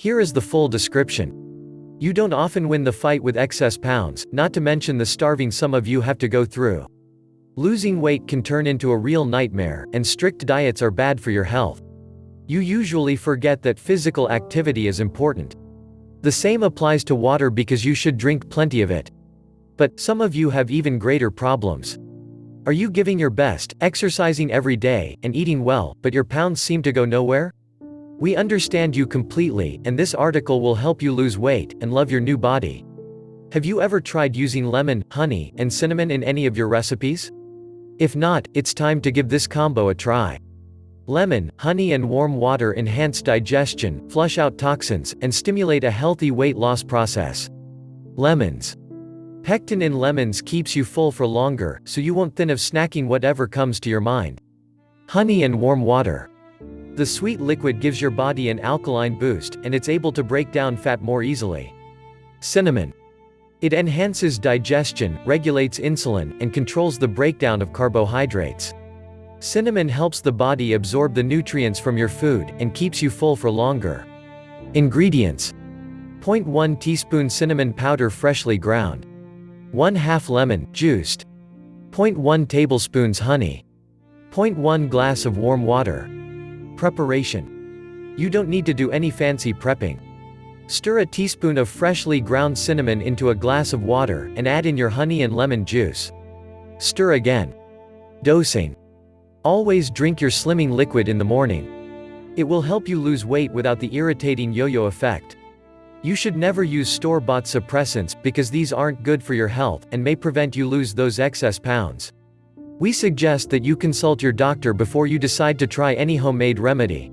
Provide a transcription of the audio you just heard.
Here is the full description. You don't often win the fight with excess pounds, not to mention the starving some of you have to go through. Losing weight can turn into a real nightmare, and strict diets are bad for your health. You usually forget that physical activity is important. The same applies to water because you should drink plenty of it. But, some of you have even greater problems. Are you giving your best, exercising every day, and eating well, but your pounds seem to go nowhere? We understand you completely, and this article will help you lose weight and love your new body. Have you ever tried using lemon, honey, and cinnamon in any of your recipes? If not, it's time to give this combo a try. Lemon, honey and warm water enhance digestion, flush out toxins, and stimulate a healthy weight loss process. Lemons. Pectin in lemons keeps you full for longer, so you won't thin of snacking whatever comes to your mind. Honey and warm water. The sweet liquid gives your body an alkaline boost, and it's able to break down fat more easily. Cinnamon. It enhances digestion, regulates insulin, and controls the breakdown of carbohydrates. Cinnamon helps the body absorb the nutrients from your food, and keeps you full for longer. Ingredients. 0.1 teaspoon cinnamon powder freshly ground. 1 half lemon, juiced. 0.1 tablespoons honey. 0.1 glass of warm water. Preparation. You don't need to do any fancy prepping. Stir a teaspoon of freshly ground cinnamon into a glass of water, and add in your honey and lemon juice. Stir again. Dosing. Always drink your slimming liquid in the morning. It will help you lose weight without the irritating yo-yo effect. You should never use store-bought suppressants, because these aren't good for your health, and may prevent you lose those excess pounds. We suggest that you consult your doctor before you decide to try any homemade remedy.